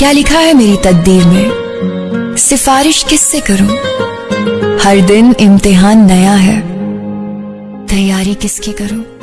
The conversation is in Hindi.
क्या लिखा है मेरी तकदीर में? सिफारिश किससे करूँ? हर दिन इम्तिहान नया है। तैयारी किसकी करूँ?